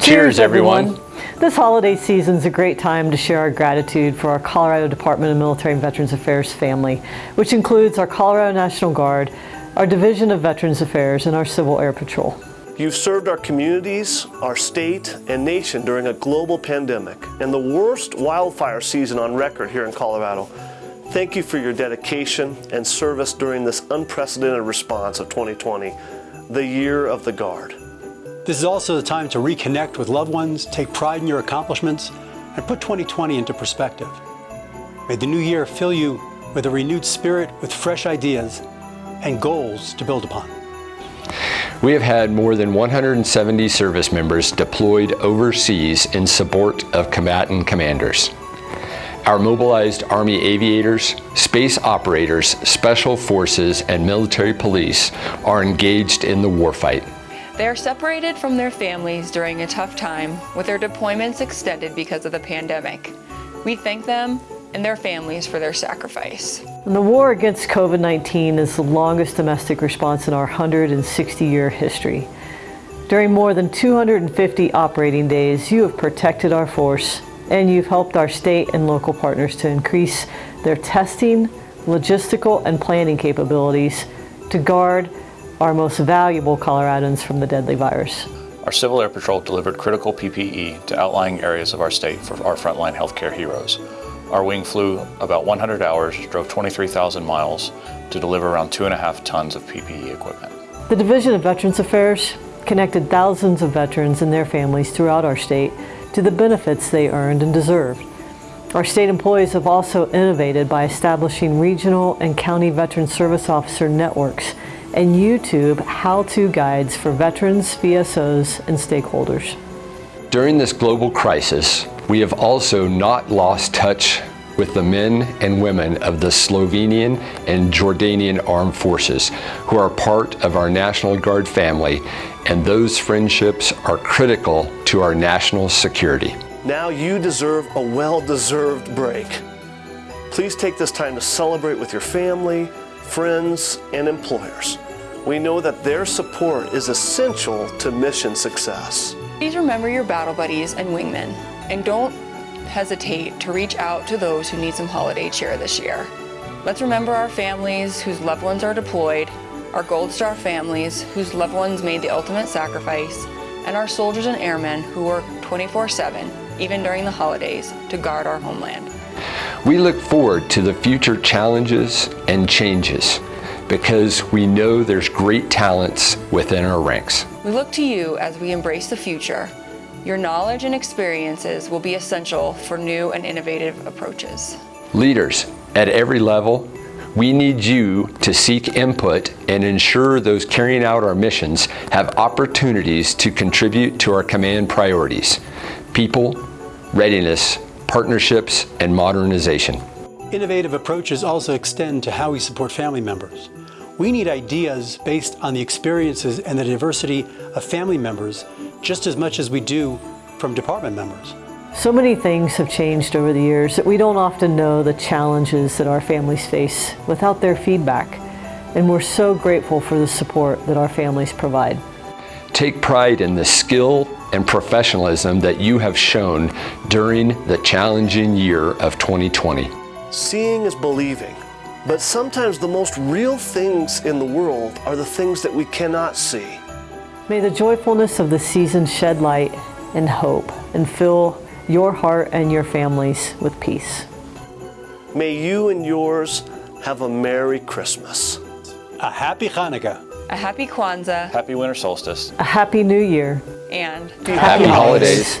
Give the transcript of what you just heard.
Cheers, everyone. This holiday season is a great time to share our gratitude for our Colorado Department of Military and Veterans Affairs family, which includes our Colorado National Guard, our Division of Veterans Affairs, and our Civil Air Patrol. You've served our communities, our state, and nation during a global pandemic and the worst wildfire season on record here in Colorado. Thank you for your dedication and service during this unprecedented response of 2020, the year of the Guard. This is also the time to reconnect with loved ones, take pride in your accomplishments, and put 2020 into perspective. May the new year fill you with a renewed spirit, with fresh ideas and goals to build upon. We have had more than 170 service members deployed overseas in support of combatant commanders. Our mobilized Army aviators, space operators, special forces, and military police are engaged in the warfight. They are separated from their families during a tough time with their deployments extended because of the pandemic. We thank them and their families for their sacrifice. And the war against COVID-19 is the longest domestic response in our 160-year history. During more than 250 operating days, you have protected our force and you've helped our state and local partners to increase their testing, logistical, and planning capabilities to guard our most valuable Coloradans from the deadly virus. Our Civil Air Patrol delivered critical PPE to outlying areas of our state for our frontline healthcare heroes. Our wing flew about 100 hours, drove 23,000 miles to deliver around two and a half tons of PPE equipment. The Division of Veterans Affairs connected thousands of veterans and their families throughout our state to the benefits they earned and deserved. Our state employees have also innovated by establishing regional and county veteran service officer networks and YouTube how-to guides for veterans, VSOs, and stakeholders. During this global crisis, we have also not lost touch with the men and women of the Slovenian and Jordanian armed forces who are part of our National Guard family and those friendships are critical to our national security. Now you deserve a well-deserved break. Please take this time to celebrate with your family, friends, and employers. We know that their support is essential to mission success. Please remember your battle buddies and wingmen, and don't hesitate to reach out to those who need some holiday cheer this year. Let's remember our families whose loved ones are deployed, our Gold Star families whose loved ones made the ultimate sacrifice, and our soldiers and airmen who work 24-7, even during the holidays, to guard our homeland. We look forward to the future challenges and changes because we know there's great talents within our ranks. We look to you as we embrace the future. Your knowledge and experiences will be essential for new and innovative approaches. Leaders at every level, we need you to seek input and ensure those carrying out our missions have opportunities to contribute to our command priorities, people, readiness, partnerships, and modernization. Innovative approaches also extend to how we support family members. We need ideas based on the experiences and the diversity of family members just as much as we do from department members. So many things have changed over the years that we don't often know the challenges that our families face without their feedback. And we're so grateful for the support that our families provide. Take pride in the skill and professionalism that you have shown during the challenging year of 2020. Seeing is believing, but sometimes the most real things in the world are the things that we cannot see. May the joyfulness of the season shed light and hope and fill your heart and your families with peace. May you and yours have a Merry Christmas. A Happy Hanukkah. A happy Kwanzaa Happy winter solstice. A Happy New Year. and Happy holidays.